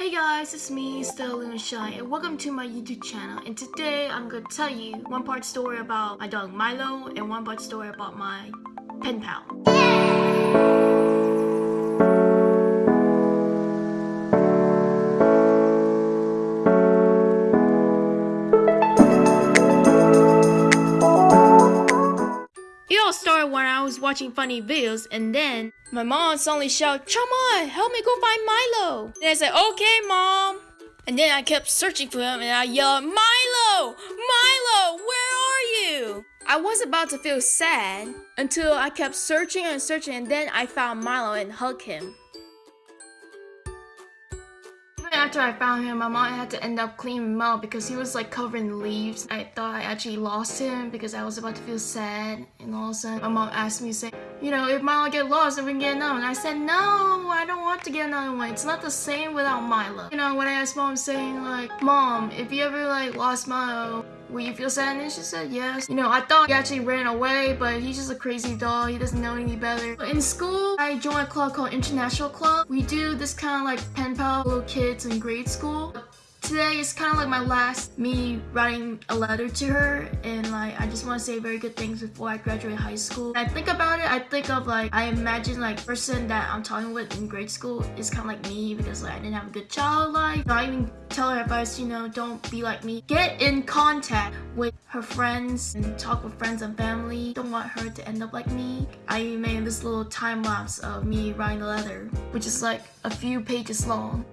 Hey guys, it's me, Stella Shy, and welcome to my YouTube channel. And today I'm gonna tell you one part story about my dog Milo and one part story about my pen pal. All started when I was watching funny videos, and then my mom suddenly shouted, Chama, help me go find Milo. And I said, okay, mom. And then I kept searching for him, and I yelled, Milo, Milo, where are you? I was about to feel sad until I kept searching and searching, and then I found Milo and hugged him. After I found him, my mom had to end up cleaning him out because he was like covered in leaves. I thought I actually lost him because I was about to feel sad. And all of a sudden, my mom asked me, say, you know, if Milo get lost, then we get another one. I said, no, I don't want to get another one. It's not the same without Milo. You know, when I asked mom saying like, mom, if you ever like lost Milo, Will you feel sad? And she said yes. You know, I thought he actually ran away, but he's just a crazy dog. He doesn't know any better. In school, I joined a club called International Club. We do this kind of like pen pal little kids in grade school. Today is kind of like my last me writing a letter to her and like I just want to say very good things before I graduate high school. When I think about it, I think of like I imagine like person that I'm talking with in grade school is kind of like me because like I didn't have a good childhood life. I even tell her advice, you know, don't be like me. Get in contact with her friends and talk with friends and family. Don't want her to end up like me. I made this little time lapse of me writing the letter, which is like a few pages long.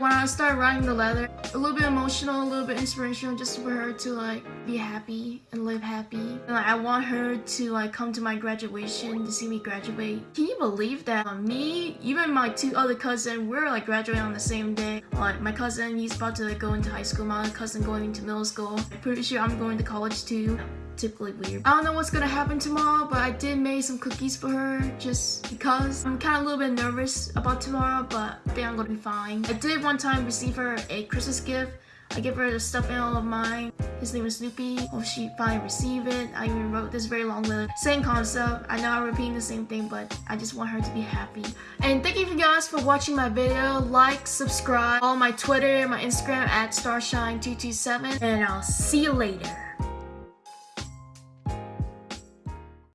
When I started writing the letter, a little bit emotional, a little bit inspirational just for her to like be happy and live happy. And like, I want her to like come to my graduation to see me graduate. Can you believe that uh, me, even my two other cousins, we're like graduating on the same day. Like my cousin, he's about to like, go into high school, my other cousin going into middle school. I'm pretty sure I'm going to college too typically weird. I don't know what's gonna happen tomorrow, but I did make some cookies for her just because. I'm kind of a little bit nervous about tomorrow, but I think I'm gonna be fine. I did one time receive her a Christmas gift. I gave her the stuffed animal of mine. His name is Snoopy. Well, she finally received it. I even wrote this very long letter. Same concept. I know I'm repeating the same thing, but I just want her to be happy. And thank you guys for watching my video. Like, subscribe, follow my Twitter, and my Instagram at Starshine227, and I'll see you later.